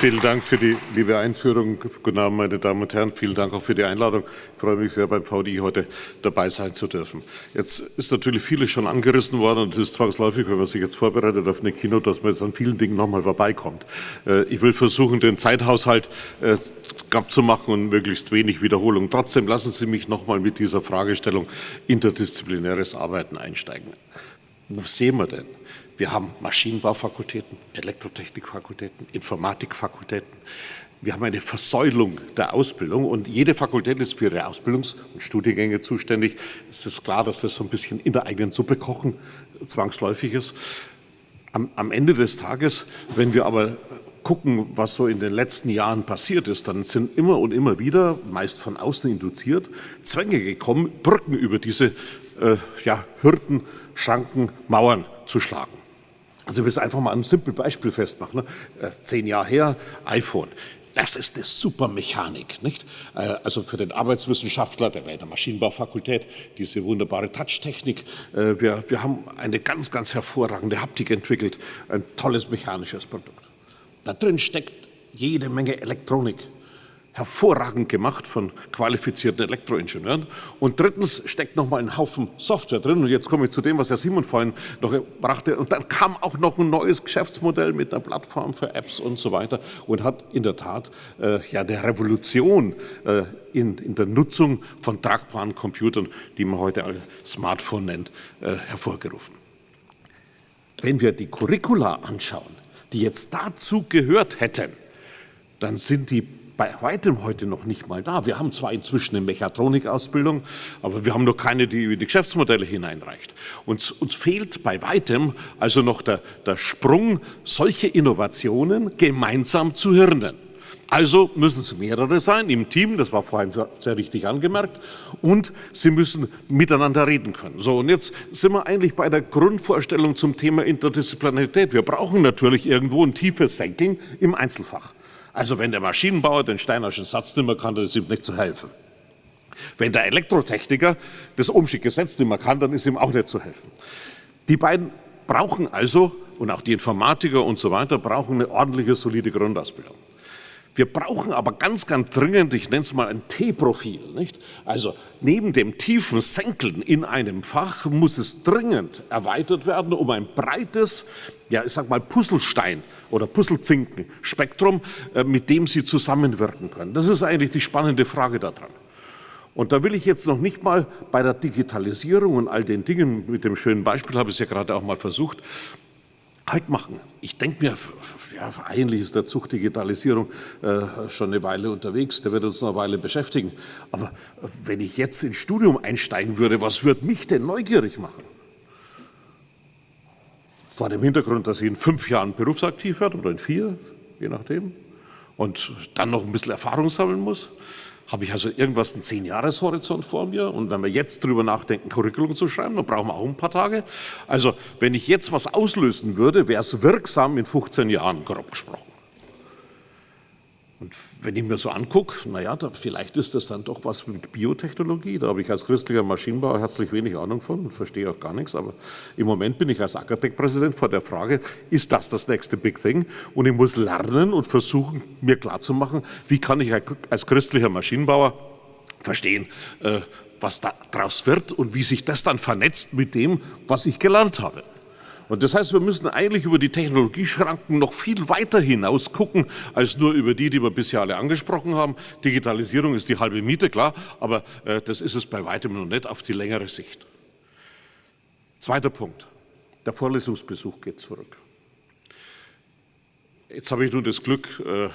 Vielen Dank für die liebe Einführung. Guten Abend, meine Damen und Herren. Vielen Dank auch für die Einladung. Ich freue mich sehr, beim VDI heute dabei sein zu dürfen. Jetzt ist natürlich vieles schon angerissen worden und es ist zwangsläufig, wenn man sich jetzt vorbereitet auf eine Kino, dass man jetzt an vielen Dingen nochmal vorbeikommt. Äh, ich will versuchen, den Zeithaushalt äh, zu machen und möglichst wenig Wiederholung. Trotzdem lassen Sie mich nochmal mit dieser Fragestellung interdisziplinäres Arbeiten einsteigen. Wo sehen wir denn? Wir haben Maschinenbaufakultäten, Elektrotechnikfakultäten, Informatikfakultäten. Wir haben eine Versäulung der Ausbildung und jede Fakultät ist für ihre Ausbildungs- und Studiengänge zuständig. Es ist klar, dass das so ein bisschen in der eigenen Suppe kochen zwangsläufig ist. Am, am Ende des Tages, wenn wir aber gucken, was so in den letzten Jahren passiert ist, dann sind immer und immer wieder, meist von außen induziert, Zwänge gekommen, Brücken über diese äh, ja, Hürden, Schranken, Mauern zu schlagen. Also wir es einfach mal ein simples Beispiel festmachen. Ne? Äh, zehn Jahre her, iPhone. Das ist eine super Mechanik, nicht? Äh, also für den Arbeitswissenschaftler, der wäre in der Maschinenbaufakultät, diese wunderbare Touchtechnik. Äh, wir, wir haben eine ganz, ganz hervorragende Haptik entwickelt, ein tolles mechanisches Produkt. Da drin steckt jede Menge Elektronik hervorragend gemacht von qualifizierten Elektroingenieuren. Und drittens steckt noch mal ein Haufen Software drin. Und jetzt komme ich zu dem, was Herr Simon vorhin noch brachte. Und dann kam auch noch ein neues Geschäftsmodell mit einer Plattform für Apps und so weiter und hat in der Tat äh, ja eine Revolution äh, in, in, der Nutzung von tragbaren Computern, die man heute als Smartphone nennt, äh, hervorgerufen. Wenn wir die Curricula anschauen, die jetzt dazu gehört hätten, dann sind die bei weitem heute noch nicht mal da. Wir haben zwar inzwischen eine Mechatronikausbildung, aber wir haben noch keine, die über die Geschäftsmodelle hineinreicht. Uns, uns fehlt bei weitem also noch der, der Sprung, solche Innovationen gemeinsam zu hirnen. Also müssen es mehrere sein im Team, das war vorhin sehr richtig angemerkt, und sie müssen miteinander reden können. So, und jetzt sind wir eigentlich bei der Grundvorstellung zum Thema Interdisziplinarität. Wir brauchen natürlich irgendwo ein tiefes Senkeln im Einzelfach. Also wenn der Maschinenbauer den Steinerschen Satz nicht mehr kann, dann ist ihm nicht zu helfen. Wenn der Elektrotechniker das Ohmsche Gesetz nicht mehr kann, dann ist ihm auch nicht zu helfen. Die beiden brauchen also, und auch die Informatiker und so weiter, brauchen eine ordentliche, solide Grundausbildung. Wir brauchen aber ganz, ganz dringend, ich nenne es mal ein T-Profil. Also neben dem tiefen Senkeln in einem Fach muss es dringend erweitert werden um ein breites, ja ich sag mal Puzzlestein oder Puzzlezinken-Spektrum, äh, mit dem Sie zusammenwirken können. Das ist eigentlich die spannende Frage daran. Und da will ich jetzt noch nicht mal bei der Digitalisierung und all den Dingen, mit dem schönen Beispiel habe ich es ja gerade auch mal versucht, halt machen. Ich denke mir, ja, eigentlich ist der Zug Digitalisierung äh, schon eine Weile unterwegs, der wird uns noch eine Weile beschäftigen. Aber wenn ich jetzt ins Studium einsteigen würde, was würde mich denn neugierig machen? Vor dem Hintergrund, dass ich in fünf Jahren berufsaktiv werde oder in vier, je nachdem, und dann noch ein bisschen Erfahrung sammeln muss habe ich also irgendwas einen Zehn-Jahres-Horizont vor mir. Und wenn wir jetzt drüber nachdenken, Curriculum zu schreiben, dann brauchen wir auch ein paar Tage. Also wenn ich jetzt was auslösen würde, wäre es wirksam in 15 Jahren, grob gesprochen. Und wenn ich mir so angucke, naja, da, vielleicht ist das dann doch was mit Biotechnologie. Da habe ich als christlicher Maschinenbauer herzlich wenig Ahnung von und verstehe auch gar nichts. Aber im Moment bin ich als Akadek-Präsident vor der Frage, ist das das nächste Big Thing? Und ich muss lernen und versuchen, mir klarzumachen, wie kann ich als christlicher Maschinenbauer verstehen, äh, was daraus wird und wie sich das dann vernetzt mit dem, was ich gelernt habe. Und das heißt, wir müssen eigentlich über die Technologieschranken noch viel weiter hinaus gucken, als nur über die, die wir bisher alle angesprochen haben. Digitalisierung ist die halbe Miete, klar, aber äh, das ist es bei weitem noch nicht auf die längere Sicht. Zweiter Punkt. Der Vorlesungsbesuch geht zurück. Jetzt habe ich nun das Glück, äh,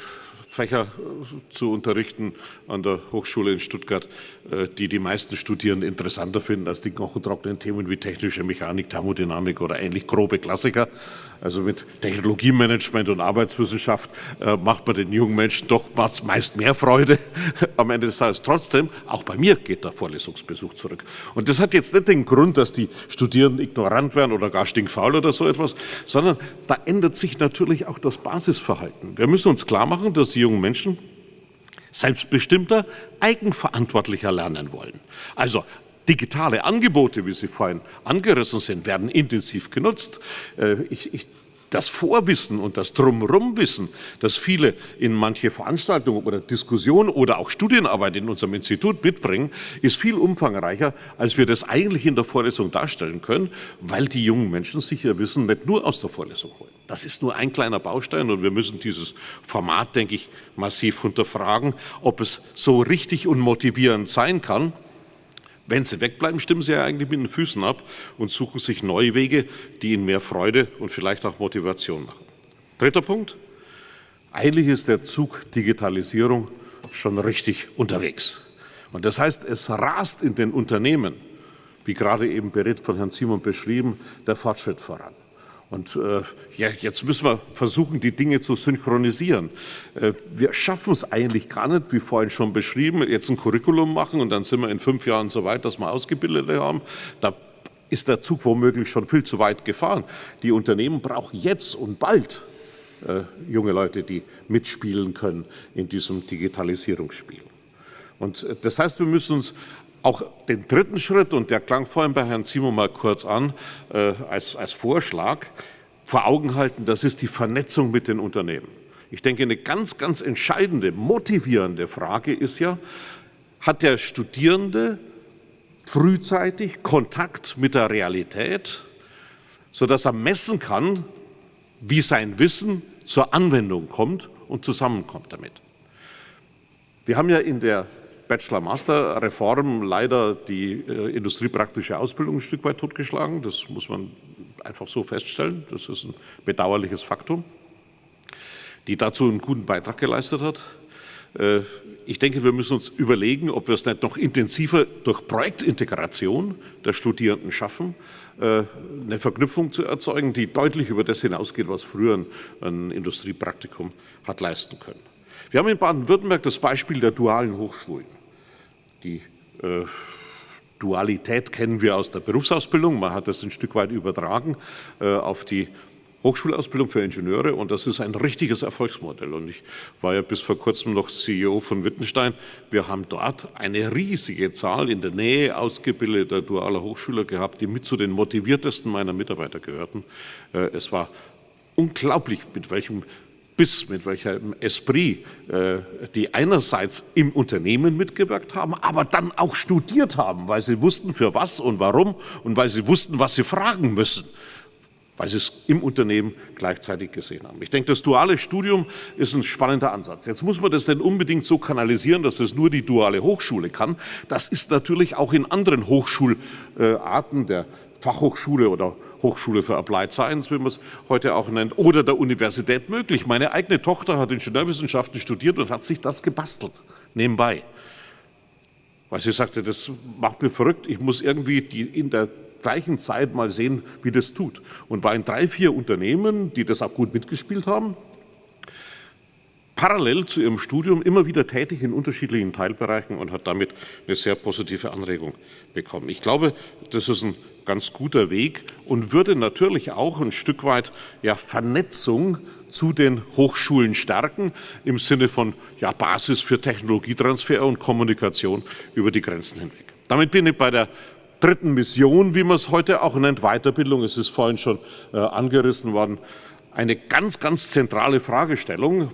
Fächer äh, zu unterrichten an der Hochschule in Stuttgart, äh, die die meisten Studierenden interessanter finden als die knochentrockenen Themen wie technische Mechanik, Thermodynamik oder ähnlich grobe Klassiker. Also mit Technologiemanagement und Arbeitswissenschaft äh, macht man den jungen Menschen doch meist mehr Freude am Ende des Tages. Trotzdem, auch bei mir geht der Vorlesungsbesuch zurück. Und das hat jetzt nicht den Grund, dass die Studierenden ignorant werden oder gar stinkfaul oder so etwas, sondern da ändert sich natürlich auch das Basisverhalten. Wir müssen uns klar machen, dass die jungen Menschen selbstbestimmter, eigenverantwortlicher lernen wollen. Also digitale Angebote, wie sie vorhin angerissen sind, werden intensiv genutzt. Äh, ich, ich das Vorwissen und das Drumrumwissen, das viele in manche Veranstaltungen oder Diskussionen oder auch Studienarbeit in unserem Institut mitbringen, ist viel umfangreicher, als wir das eigentlich in der Vorlesung darstellen können, weil die jungen Menschen sich ihr Wissen nicht nur aus der Vorlesung holen. Das ist nur ein kleiner Baustein und wir müssen dieses Format, denke ich, massiv hinterfragen, ob es so richtig und motivierend sein kann, wenn sie wegbleiben, stimmen sie ja eigentlich mit den Füßen ab und suchen sich neue Wege, die ihnen mehr Freude und vielleicht auch Motivation machen. Dritter Punkt. Eigentlich ist der Zug Digitalisierung schon richtig unterwegs. Und das heißt, es rast in den Unternehmen, wie gerade eben berät von Herrn Simon beschrieben, der Fortschritt voran. Und äh, ja, jetzt müssen wir versuchen, die Dinge zu synchronisieren. Äh, wir schaffen es eigentlich gar nicht, wie vorhin schon beschrieben, jetzt ein Curriculum machen und dann sind wir in fünf Jahren so weit, dass wir Ausgebildete haben. Da ist der Zug womöglich schon viel zu weit gefahren. Die Unternehmen brauchen jetzt und bald äh, junge Leute, die mitspielen können in diesem Digitalisierungsspiel. Und äh, das heißt, wir müssen uns auch den dritten Schritt, und der klang vorhin bei Herrn Zimo mal kurz an, äh, als, als Vorschlag, vor Augen halten, das ist die Vernetzung mit den Unternehmen. Ich denke, eine ganz, ganz entscheidende, motivierende Frage ist ja, hat der Studierende frühzeitig Kontakt mit der Realität, sodass er messen kann, wie sein Wissen zur Anwendung kommt und zusammenkommt damit. Wir haben ja in der Bachelor-Master-Reform leider die äh, industriepraktische Ausbildung ein Stück weit totgeschlagen. Das muss man einfach so feststellen. Das ist ein bedauerliches Faktum, die dazu einen guten Beitrag geleistet hat. Äh, ich denke, wir müssen uns überlegen, ob wir es nicht noch intensiver durch Projektintegration der Studierenden schaffen, äh, eine Verknüpfung zu erzeugen, die deutlich über das hinausgeht, was früher ein Industriepraktikum hat leisten können. Wir haben in Baden-Württemberg das Beispiel der dualen Hochschulen. Die äh, Dualität kennen wir aus der Berufsausbildung. Man hat das ein Stück weit übertragen äh, auf die Hochschulausbildung für Ingenieure und das ist ein richtiges Erfolgsmodell. Und ich war ja bis vor kurzem noch CEO von Wittenstein. Wir haben dort eine riesige Zahl in der Nähe ausgebildeter dualer Hochschüler gehabt, die mit zu den motiviertesten meiner Mitarbeiter gehörten. Äh, es war unglaublich, mit welchem bis mit welchem Esprit äh, die einerseits im Unternehmen mitgewirkt haben, aber dann auch studiert haben, weil sie wussten, für was und warum und weil sie wussten, was sie fragen müssen, weil sie es im Unternehmen gleichzeitig gesehen haben. Ich denke, das duale Studium ist ein spannender Ansatz. Jetzt muss man das denn unbedingt so kanalisieren, dass es nur die duale Hochschule kann. Das ist natürlich auch in anderen Hochschularten der Fachhochschule oder Hochschule für Applied Science, wie man es heute auch nennt, oder der Universität möglich. Meine eigene Tochter hat Ingenieurwissenschaften studiert und hat sich das gebastelt, nebenbei. Weil sie sagte, das macht mir verrückt, ich muss irgendwie die in der gleichen Zeit mal sehen, wie das tut. Und war in drei, vier Unternehmen, die das auch gut mitgespielt haben, parallel zu ihrem Studium immer wieder tätig in unterschiedlichen Teilbereichen und hat damit eine sehr positive Anregung bekommen. Ich glaube, das ist ein ganz guter Weg und würde natürlich auch ein Stück weit ja, Vernetzung zu den Hochschulen stärken im Sinne von ja, Basis für Technologietransfer und Kommunikation über die Grenzen hinweg. Damit bin ich bei der dritten Mission, wie man es heute auch nennt, Weiterbildung. Es ist vorhin schon äh, angerissen worden. Eine ganz, ganz zentrale Fragestellung,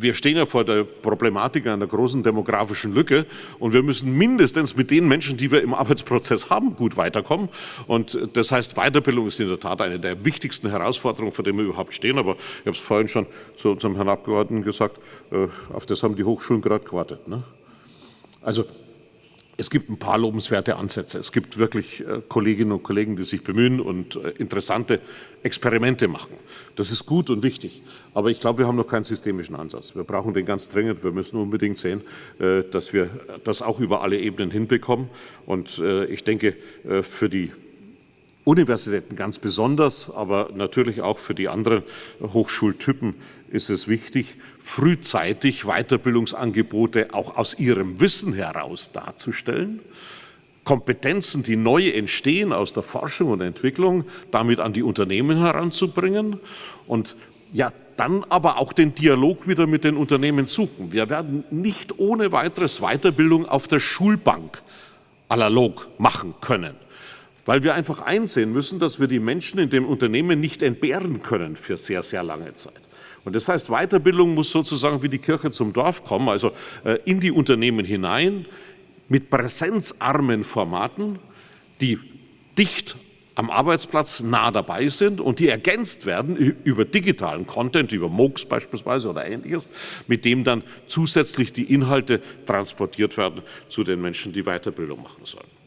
wir stehen ja vor der Problematik einer großen demografischen Lücke und wir müssen mindestens mit den Menschen, die wir im Arbeitsprozess haben, gut weiterkommen. Und das heißt, Weiterbildung ist in der Tat eine der wichtigsten Herausforderungen, vor denen wir überhaupt stehen. Aber ich habe es vorhin schon zu unserem Herrn Abgeordneten gesagt, äh, auf das haben die Hochschulen gerade gewartet. Ne? Also es gibt ein paar lobenswerte Ansätze. Es gibt wirklich äh, Kolleginnen und Kollegen, die sich bemühen und äh, interessante Experimente machen. Das ist gut und wichtig. Aber ich glaube, wir haben noch keinen systemischen Ansatz. Wir brauchen den ganz dringend. Wir müssen unbedingt sehen, äh, dass wir das auch über alle Ebenen hinbekommen. Und ich denke, für die Universitäten ganz besonders, aber natürlich auch für die anderen Hochschultypen ist es wichtig, frühzeitig Weiterbildungsangebote auch aus ihrem Wissen heraus darzustellen, Kompetenzen, die neu entstehen aus der Forschung und Entwicklung, damit an die Unternehmen heranzubringen und ja, dann aber auch den Dialog wieder mit den Unternehmen suchen. Wir werden nicht ohne weiteres Weiterbildung auf der Schulbank analog machen können, weil wir einfach einsehen müssen, dass wir die Menschen in dem Unternehmen nicht entbehren können für sehr, sehr lange Zeit. Und das heißt, Weiterbildung muss sozusagen wie die Kirche zum Dorf kommen, also äh, in die Unternehmen hinein, mit präsenzarmen Formaten, die dicht am Arbeitsplatz nah dabei sind und die ergänzt werden über digitalen Content, über MOOCs beispielsweise oder ähnliches, mit dem dann zusätzlich die Inhalte transportiert werden zu den Menschen, die Weiterbildung machen sollen.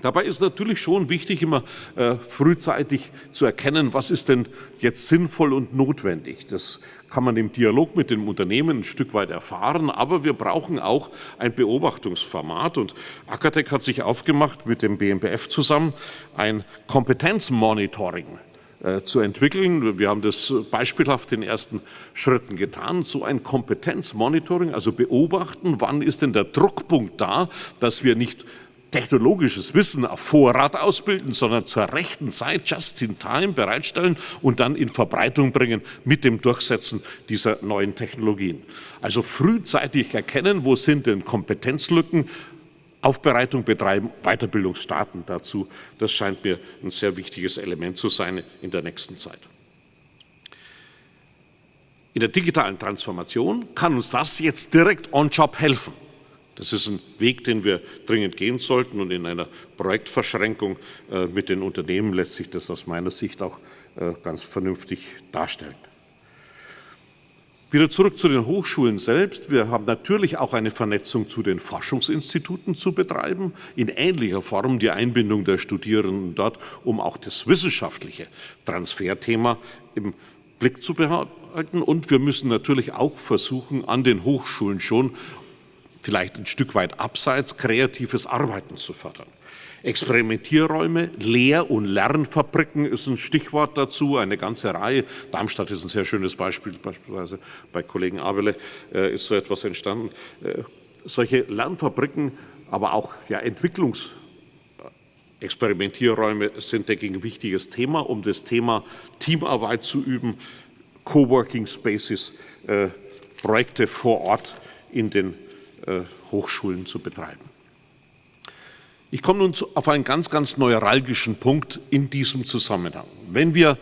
Dabei ist natürlich schon wichtig, immer äh, frühzeitig zu erkennen, was ist denn jetzt sinnvoll und notwendig. Das kann man im Dialog mit dem Unternehmen ein Stück weit erfahren, aber wir brauchen auch ein Beobachtungsformat. Und Akatec hat sich aufgemacht, mit dem BMBF zusammen ein Kompetenzmonitoring äh, zu entwickeln. Wir haben das beispielhaft in ersten Schritten getan. So ein Kompetenzmonitoring, also beobachten, wann ist denn der Druckpunkt da, dass wir nicht technologisches Wissen auf Vorrat ausbilden, sondern zur rechten Zeit, just in time, bereitstellen und dann in Verbreitung bringen mit dem Durchsetzen dieser neuen Technologien. Also frühzeitig erkennen, wo sind denn Kompetenzlücken, Aufbereitung betreiben, Weiterbildung starten dazu. Das scheint mir ein sehr wichtiges Element zu sein in der nächsten Zeit. In der digitalen Transformation kann uns das jetzt direkt on-job helfen. Das ist ein Weg, den wir dringend gehen sollten und in einer Projektverschränkung äh, mit den Unternehmen lässt sich das aus meiner Sicht auch äh, ganz vernünftig darstellen. Wieder zurück zu den Hochschulen selbst. Wir haben natürlich auch eine Vernetzung zu den Forschungsinstituten zu betreiben, in ähnlicher Form die Einbindung der Studierenden dort, um auch das wissenschaftliche Transferthema im Blick zu behalten. Und wir müssen natürlich auch versuchen, an den Hochschulen schon vielleicht ein Stück weit abseits kreatives Arbeiten zu fördern. Experimentierräume, Lehr- und Lernfabriken ist ein Stichwort dazu, eine ganze Reihe. Darmstadt ist ein sehr schönes Beispiel, beispielsweise bei Kollegen Abele äh, ist so etwas entstanden. Äh, solche Lernfabriken, aber auch ja, Entwicklungsexperimentierräume sind, denke ich, ein wichtiges Thema, um das Thema Teamarbeit zu üben, Coworking Spaces, äh, Projekte vor Ort in den äh, Hochschulen zu betreiben. Ich komme nun auf einen ganz, ganz neuralgischen Punkt in diesem Zusammenhang. Wenn wir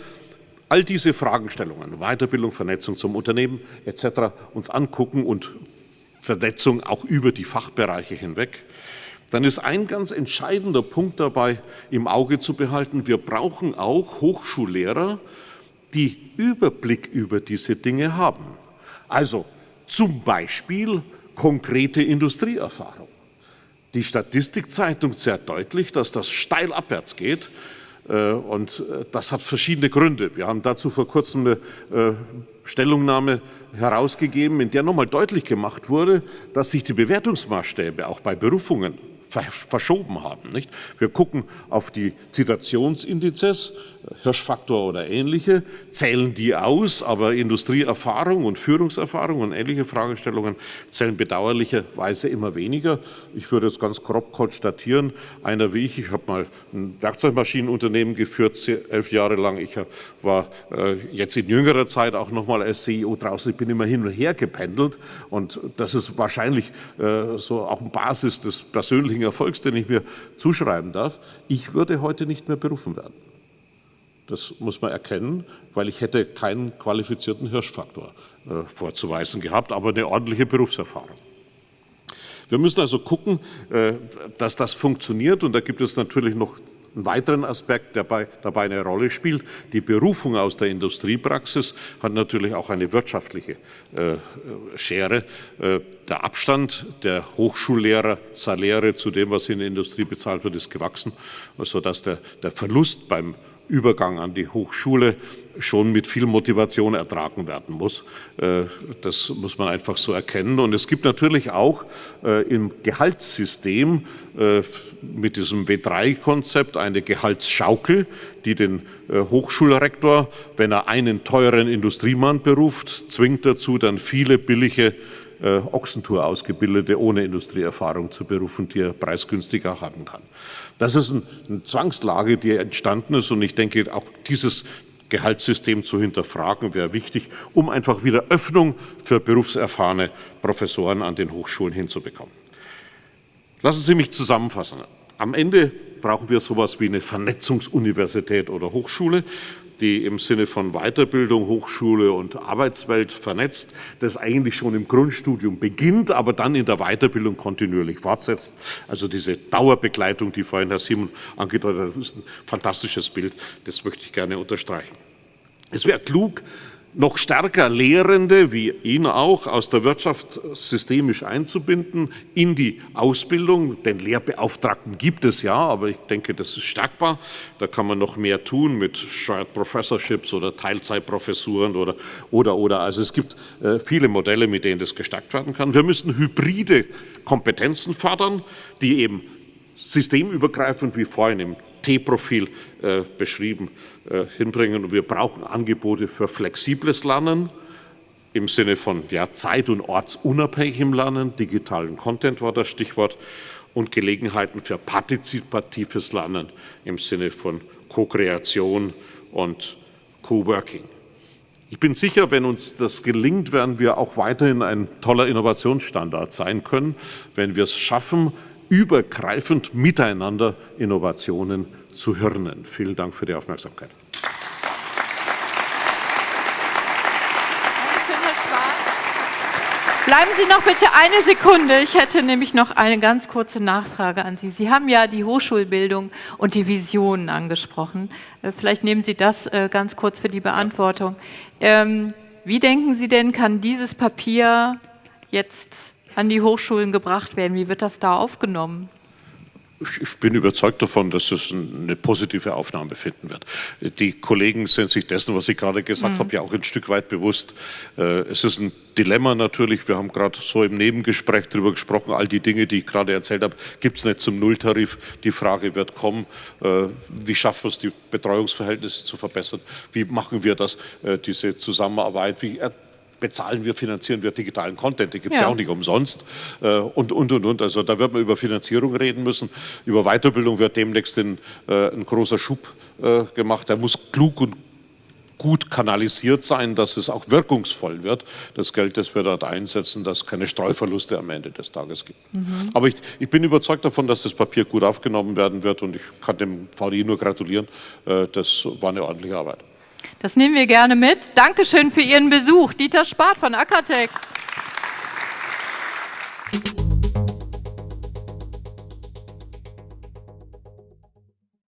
all diese Fragestellungen, Weiterbildung, Vernetzung zum Unternehmen etc. uns angucken und Vernetzung auch über die Fachbereiche hinweg, dann ist ein ganz entscheidender Punkt dabei im Auge zu behalten. Wir brauchen auch Hochschullehrer, die Überblick über diese Dinge haben. Also zum Beispiel konkrete Industrieerfahrung. Die Statistik zeigt deutlich, dass das steil abwärts geht. Äh, und äh, das hat verschiedene Gründe. Wir haben dazu vor kurzem eine äh, Stellungnahme herausgegeben, in der nochmal deutlich gemacht wurde, dass sich die Bewertungsmaßstäbe auch bei Berufungen verschoben haben. Nicht? Wir gucken auf die Zitationsindizes, Hirschfaktor oder ähnliche, zählen die aus, aber Industrieerfahrung und Führungserfahrung und ähnliche Fragestellungen zählen bedauerlicherweise immer weniger. Ich würde es ganz grob konstatieren, einer wie ich, ich habe mal ein Werkzeugmaschinenunternehmen geführt, elf Jahre lang, ich war äh, jetzt in jüngerer Zeit auch nochmal als CEO draußen, ich bin immer hin und her gependelt und das ist wahrscheinlich äh, so auch Basis des persönlichen Erfolgs, den ich mir zuschreiben darf. Ich würde heute nicht mehr berufen werden. Das muss man erkennen, weil ich hätte keinen qualifizierten Hirschfaktor äh, vorzuweisen gehabt, aber eine ordentliche Berufserfahrung. Wir müssen also gucken, äh, dass das funktioniert und da gibt es natürlich noch einen weiteren Aspekt, der bei, dabei eine Rolle spielt. Die Berufung aus der Industriepraxis hat natürlich auch eine wirtschaftliche äh, Schere. Äh, der Abstand der Hochschullehrer, Saläre zu dem, was in der Industrie bezahlt wird, ist gewachsen, sodass der, der Verlust beim Übergang an die Hochschule schon mit viel Motivation ertragen werden muss. Äh, das muss man einfach so erkennen. Und es gibt natürlich auch äh, im Gehaltssystem äh, mit diesem W3-Konzept eine Gehaltsschaukel, die den Hochschulrektor, wenn er einen teuren Industriemann beruft, zwingt dazu, dann viele billige Ochsentour ausgebildete ohne Industrieerfahrung zu berufen, die er preisgünstiger haben kann. Das ist eine Zwangslage, die entstanden ist und ich denke, auch dieses Gehaltssystem zu hinterfragen, wäre wichtig, um einfach wieder Öffnung für berufserfahrene Professoren an den Hochschulen hinzubekommen. Lassen Sie mich zusammenfassen. Am Ende brauchen wir sowas wie eine Vernetzungsuniversität oder Hochschule, die im Sinne von Weiterbildung, Hochschule und Arbeitswelt vernetzt, das eigentlich schon im Grundstudium beginnt, aber dann in der Weiterbildung kontinuierlich fortsetzt. Also diese Dauerbegleitung, die vorhin Herr Simon angedeutet hat, ist ein fantastisches Bild, das möchte ich gerne unterstreichen. Es wäre klug, noch stärker Lehrende, wie ihn auch, aus der Wirtschaft systemisch einzubinden in die Ausbildung. Den Lehrbeauftragten gibt es ja, aber ich denke, das ist stärkbar. Da kann man noch mehr tun mit Shared Professorships oder Teilzeitprofessuren oder, oder, oder. Also es gibt äh, viele Modelle, mit denen das gestärkt werden kann. Wir müssen hybride Kompetenzen fördern, die eben systemübergreifend, wie vorhin im T-Profil äh, beschrieben, äh, hinbringen. Und wir brauchen Angebote für flexibles Lernen im Sinne von ja, zeit- und ortsunabhängigem Lernen. Digitalen Content war das Stichwort. Und Gelegenheiten für partizipatives Lernen im Sinne von Co-Kreation und Co-Working. Ich bin sicher, wenn uns das gelingt, werden wir auch weiterhin ein toller Innovationsstandard sein können, wenn wir es schaffen, übergreifend miteinander Innovationen zu hirnen. Vielen Dank für die Aufmerksamkeit. Bleiben Sie noch bitte eine Sekunde. Ich hätte nämlich noch eine ganz kurze Nachfrage an Sie. Sie haben ja die Hochschulbildung und die Visionen angesprochen. Äh, vielleicht nehmen Sie das äh, ganz kurz für die Beantwortung. Ähm, wie denken Sie denn, kann dieses Papier jetzt an die Hochschulen gebracht werden? Wie wird das da aufgenommen? Ich bin überzeugt davon, dass es eine positive Aufnahme finden wird. Die Kollegen sind sich dessen, was ich gerade gesagt mhm. habe, ja auch ein Stück weit bewusst. Äh, es ist ein Dilemma natürlich. Wir haben gerade so im Nebengespräch darüber gesprochen. All die Dinge, die ich gerade erzählt habe, gibt es nicht zum Nulltarif. Die Frage wird kommen, äh, wie schaffen wir es, die Betreuungsverhältnisse zu verbessern? Wie machen wir das, äh, diese Zusammenarbeit? Wie bezahlen wir, finanzieren wir digitalen Content, den gibt es ja. ja. auch nicht umsonst äh, und, und, und, und. Also da wird man über Finanzierung reden müssen. Über Weiterbildung wird demnächst ein, äh, ein großer Schub äh, gemacht. Der muss klug und gut kanalisiert sein, dass es auch wirkungsvoll wird, das Geld, das wir dort einsetzen, dass es keine Streuverluste am Ende des Tages gibt. Mhm. Aber ich, ich, bin überzeugt davon, dass das Papier gut aufgenommen werden wird und ich kann dem VDI nur gratulieren. Äh, das war eine ordentliche Arbeit. Das nehmen wir gerne mit. Dankeschön für Ihren Besuch. Dieter Spart von Akatec.